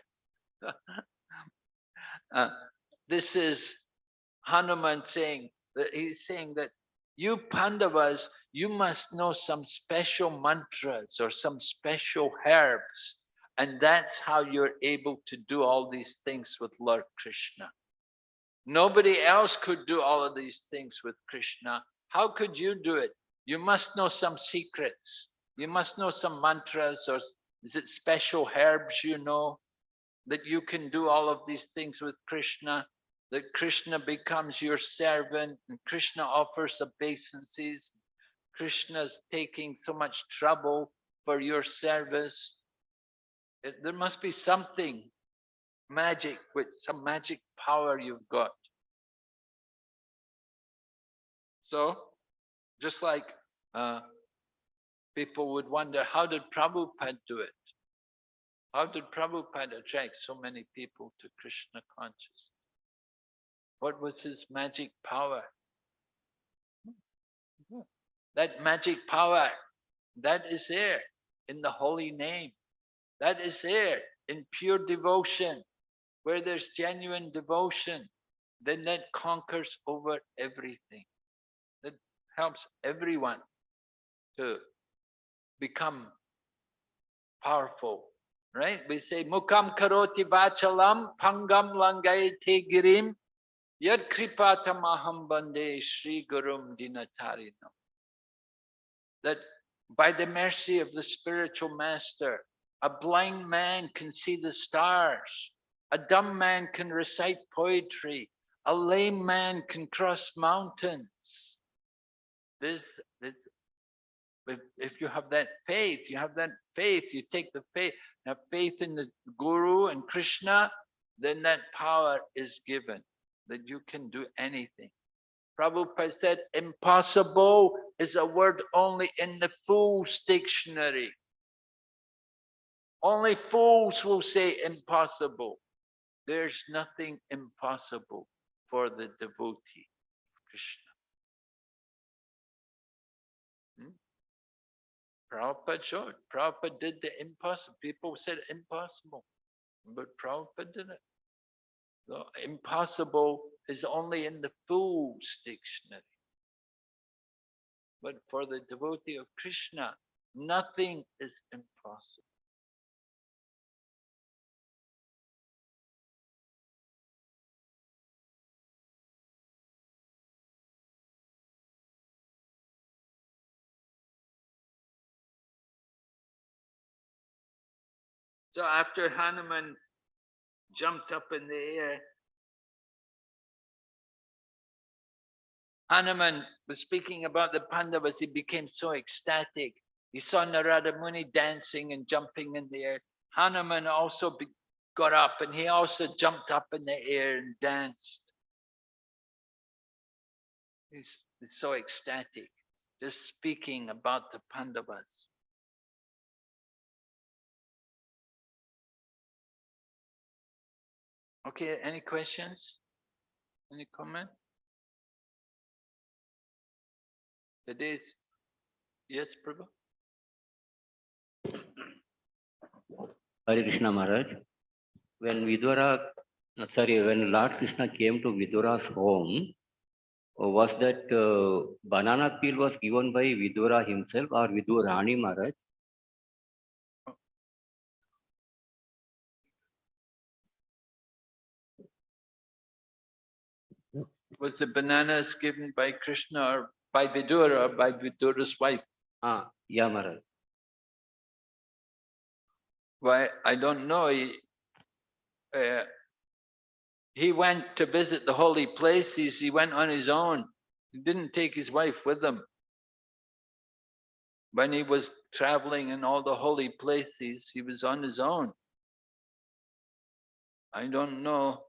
uh, this is Hanuman saying that he's saying that you Pandavas, you must know some special mantras or some special herbs. And that's how you're able to do all these things with Lord Krishna. Nobody else could do all of these things with Krishna. How could you do it? You must know some secrets. You must know some mantras or is it special herbs you know that you can do all of these things with Krishna, that Krishna becomes your servant and Krishna offers obeisances. Krishna's taking so much trouble for your service. It, there must be something magic with some magic power you've got. So, just like uh, people would wonder, how did Prabhupada do it? How did Prabhupada attract so many people to Krishna consciousness? What was his magic power? That magic power, that is there in the holy name. That is there in pure devotion. Where there's genuine devotion, then that conquers over everything. That helps everyone to become powerful, right? We say, Mukam karoti vachalam pangam langayate girim yad kripata maham bande Sri Gurum dinatarinam. That by the mercy of the spiritual master, a blind man can see the stars, a dumb man can recite poetry, a lame man can cross mountains. This, this if, if you have that faith, you have that faith, you take the faith, have faith in the Guru and Krishna, then that power is given, that you can do anything. Prabhupada said, impossible is a word only in the fool's dictionary. Only fools will say impossible. There's nothing impossible for the devotee of Krishna. Hmm? Prabhupada showed. Prabhupada did the impossible. People said impossible, but Prabhupada did it. The impossible is only in the fool's dictionary. But for the devotee of Krishna, nothing is impossible. So after Hanuman jumped up in the air, Hanuman was speaking about the Pandavas. He became so ecstatic. He saw Narada Muni dancing and jumping in the air. Hanuman also be, got up and he also jumped up in the air and danced. He's, he's so ecstatic, just speaking about the Pandavas. Okay, any questions? Any comment? It is, yes, Prabhu? Hare Krishna Maharaj. When Vidura, sorry, when Lord Krishna came to Vidura's home, uh, was that uh, banana peel was given by Vidura himself or Vidurani Maharaj? Was the bananas given by Krishna or by Vidura or by Vidura's wife? Ah, yeah, Maharaj. Why, I don't know. He, uh, he went to visit the holy places. He went on his own. He didn't take his wife with him. When he was traveling in all the holy places, he was on his own. I don't know.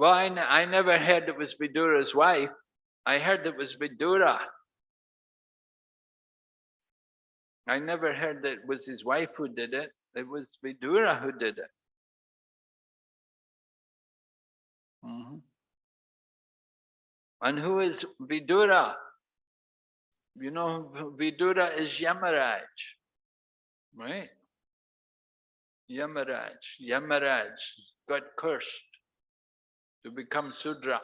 Well, I never heard it was Vidura's wife. I heard it was Vidura. I never heard that it was his wife who did it. It was Vidura who did it. Mhm. And who is Vidura? You know, Vidura is Yamaraj, right? Yamaraj, Yamaraj got cursed to become Sudra.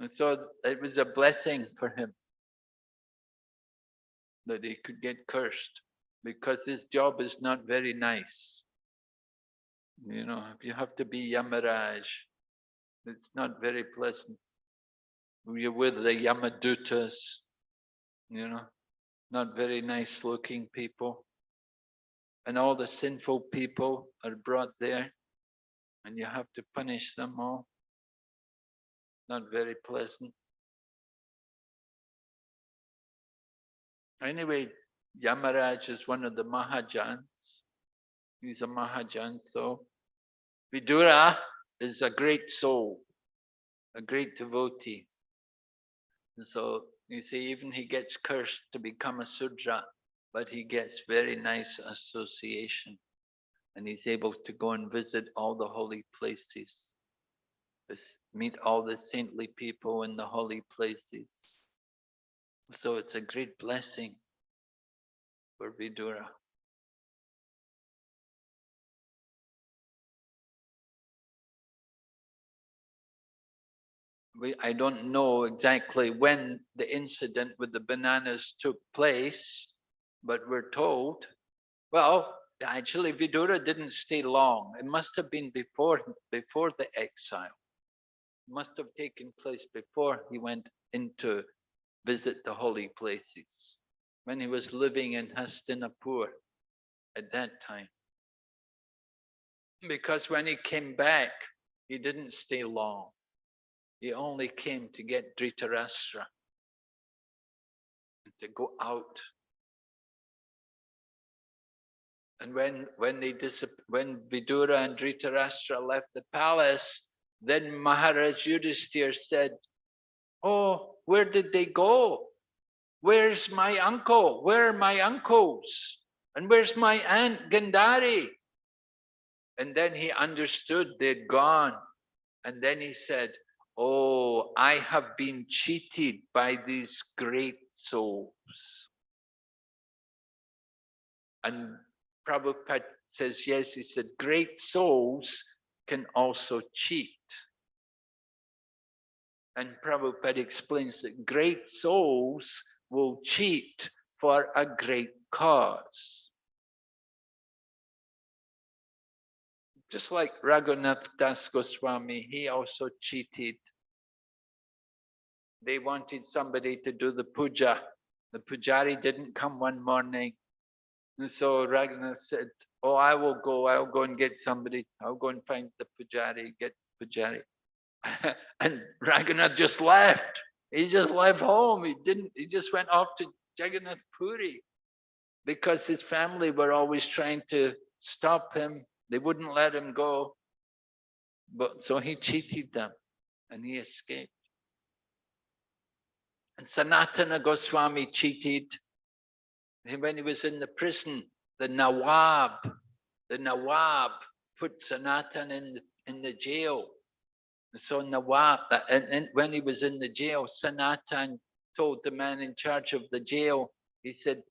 And so it was a blessing for him that he could get cursed because his job is not very nice. You know, if you have to be Yamaraj, it's not very pleasant. You're with the Yamadutas, you know, not very nice looking people. And all the sinful people are brought there and you have to punish them all. Not very pleasant. Anyway, Yamaraj is one of the Mahajans. He's a Mahajan, so Vidura is a great soul, a great devotee. And so you see, even he gets cursed to become a Sudra, but he gets very nice association. And he's able to go and visit all the holy places, meet all the saintly people in the holy places. So it's a great blessing for Vidura. We, I don't know exactly when the incident with the bananas took place, but we're told, well, actually Vidura didn't stay long. It must have been before, before the exile. It must have taken place before he went into visit the holy places when he was living in Hastinapur at that time. Because when he came back, he didn't stay long. He only came to get Dhritarashtra and to go out. And when when they when Vidura and Dhritarashtra left the palace, then Maharaj Yudhisthira said, "Oh, where did they go? Where's my uncle? Where are my uncles? And where's my aunt Gandhari?" And then he understood they'd gone. And then he said, Oh, I have been cheated by these great souls. And Prabhupada says, yes, he said, great souls can also cheat. And Prabhupada explains that great souls will cheat for a great cause. Just like Raghunath Das Goswami, he also cheated. They wanted somebody to do the puja. The pujari didn't come one morning. And so Raghunath said, oh, I will go, I'll go and get somebody. I'll go and find the pujari, get pujari. and Raghunath just left. He just left home. He didn't, he just went off to Jagannath Puri because his family were always trying to stop him they wouldn't let him go. But so he cheated them and he escaped. And Sanatana Goswami cheated. When he was in the prison, the Nawab, the Nawab put Sanatan in the, in the jail. So Nawab, and, and when he was in the jail, Sanatan told the man in charge of the jail, he said,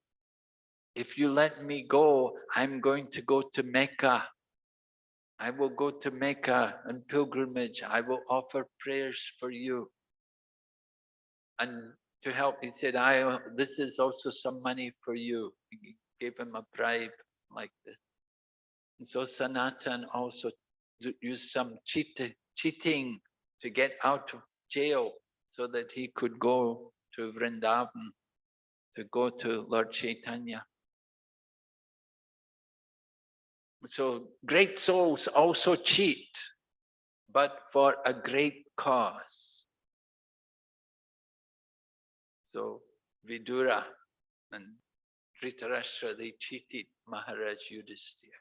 if you let me go, I'm going to go to Mecca I will go to Mecca and pilgrimage. I will offer prayers for you. And to help, he said, I uh, this is also some money for you. He gave him a bribe like this. And so Sanatan also used some cheat, cheating to get out of jail so that he could go to Vrindavan, to go to Lord Chaitanya. So great souls also cheat, but for a great cause. So Vidura and Dhritarashtra, they cheated Maharaj Yudhisthira.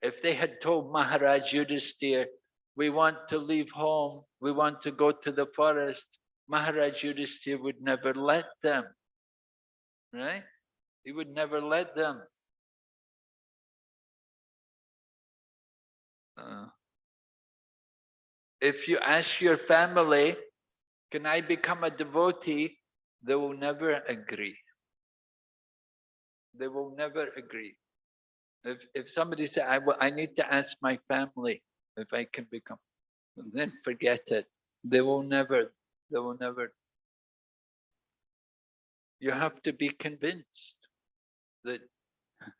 If they had told Maharaj Yudhisthira, we want to leave home, we want to go to the forest, Maharaj Yudhisthira would never let them, right? He would never let them. Uh, if you ask your family, can I become a devotee? They will never agree. They will never agree. If, if somebody say, I, I need to ask my family if I can become, then forget it. They will never, they will never. You have to be convinced that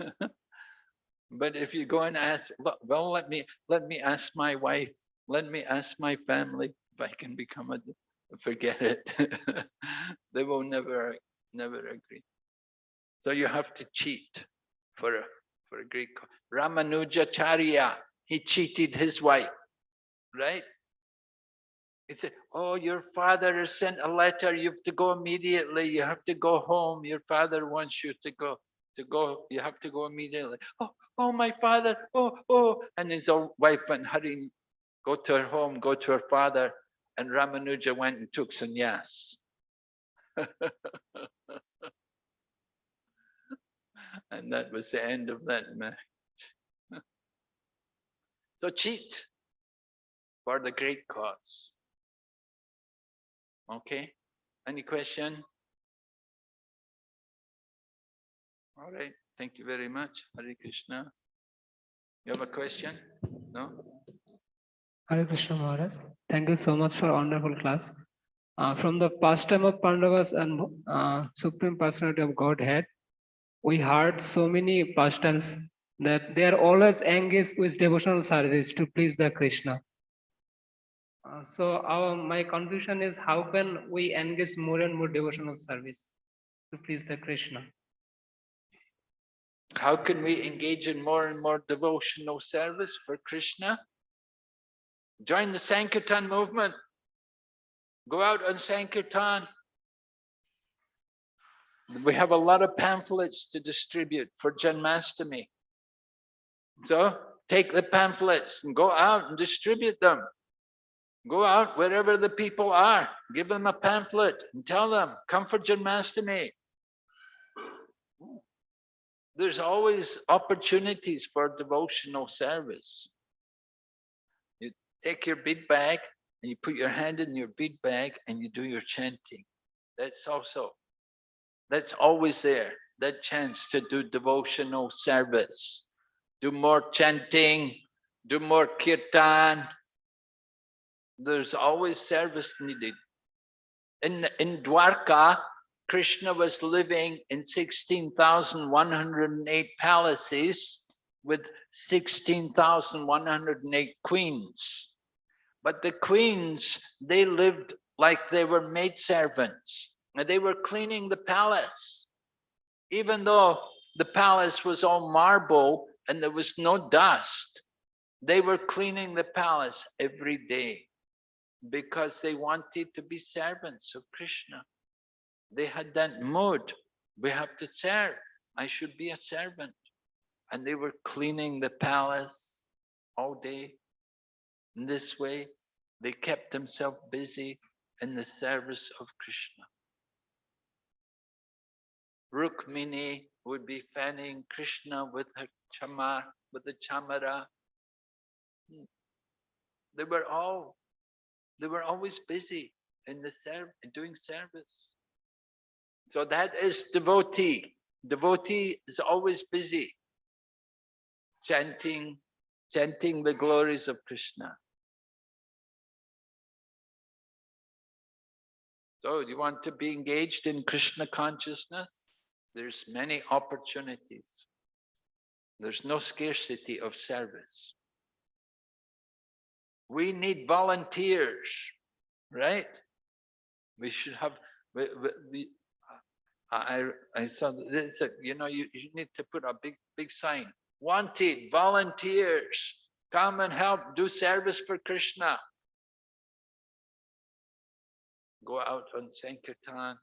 But if you go and ask, well, let me let me ask my wife, let me ask my family if I can become a, forget it. they will never never agree. So you have to cheat for a for a great Ramanujacharya, he cheated his wife, right? He said, oh, your father has sent a letter. You have to go immediately. You have to go home. Your father wants you to go, to go. You have to go immediately. Oh, oh, my father. Oh, oh. And his old wife went hurrying, go to her home, go to her father. And Ramanuja went and took sannyas. and that was the end of that match. so cheat for the great cause. Okay, any question? All right, thank you very much. Hare Krishna. You have a question? No? Hare Krishna Maharaj. Thank you so much for wonderful class. Uh, from the pastime of Pandavas and uh, Supreme Personality of Godhead, we heard so many pastimes that they are always engaged with devotional service to please the Krishna. Uh, so our my confusion is how can we engage more and more devotional service to please the Krishna? How can we engage in more and more devotional service for Krishna? Join the Sankirtan movement. Go out on Sankirtan. We have a lot of pamphlets to distribute for Janmastami. So take the pamphlets and go out and distribute them. Go out wherever the people are, give them a pamphlet and tell them, come for Janmastami. There's always opportunities for devotional service. Take your bead bag and you put your hand in your bead bag and you do your chanting. That's also, that's always there, that chance to do devotional service. Do more chanting, do more kirtan, there's always service needed. In, in Dwarka, Krishna was living in 16,108 palaces with 16,108 queens. But the queens, they lived like they were maidservants and they were cleaning the palace. Even though the palace was all marble and there was no dust, they were cleaning the palace every day because they wanted to be servants of Krishna. They had that mood, we have to serve, I should be a servant. And they were cleaning the palace all day. In this way, they kept themselves busy in the service of Krishna. Rukmini would be fanning Krishna with her chamar, with the chamara. Hmm. They were all they were always busy in the serv doing service. So that is devotee. Devotee is always busy chanting, chanting the glories of Krishna. So you want to be engaged in Krishna consciousness? There's many opportunities. There's no scarcity of service. We need volunteers, right? We should have, we, we, we, I, I saw this, you know, you, you need to put a big, big sign. Wanted volunteers, come and help do service for Krishna. Go out on Sankirtan.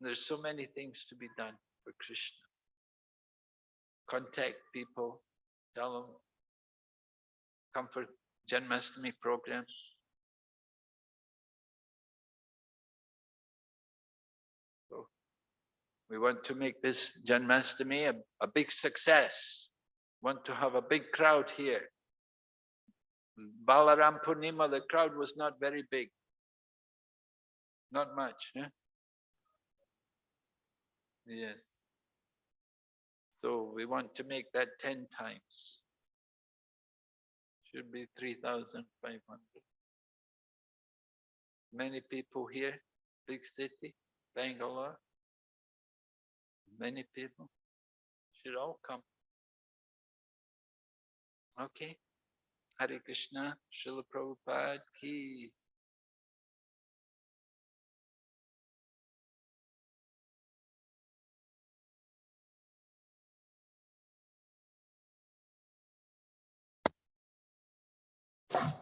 There's so many things to be done for Krishna. Contact people, tell them, come for Janmashtami program. So we want to make this Janmashtami a, a big success. Want to have a big crowd here. Balaram Purnima, the crowd was not very big. Not much. Yeah? Yes. So we want to make that 10 times should be 3,500. Many people here, big city, Bangalore. Many people should all come. Okay. Hare Krishna, Srila Prabhupada ki. Bye.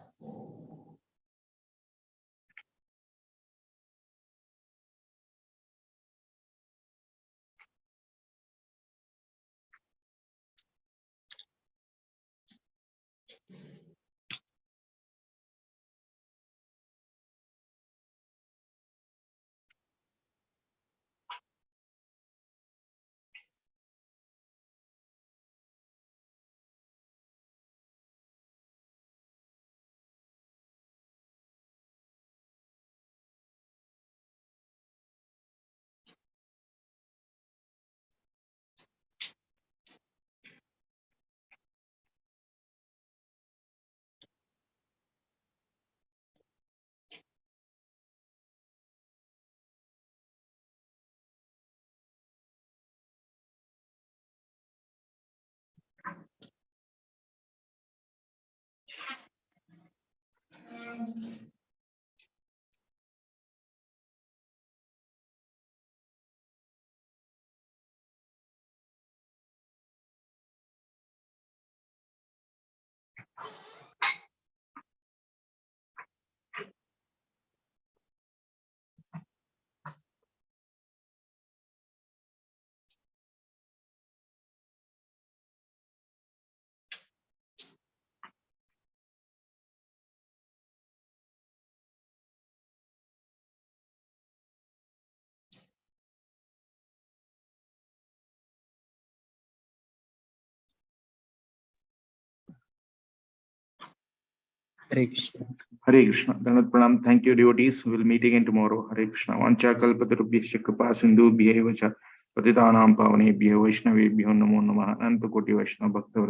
Hare Krishna. Hare Krishna. Dandavat Pranam. Thank you, devotees. We'll meet again tomorrow. Hare Krishna. Vancha kalpatarubhyasya kripa sindhu bhyeva cha patitanam pavane bhyo vaishnavebhyo namo namah. Ananta koti vaishnava bhakta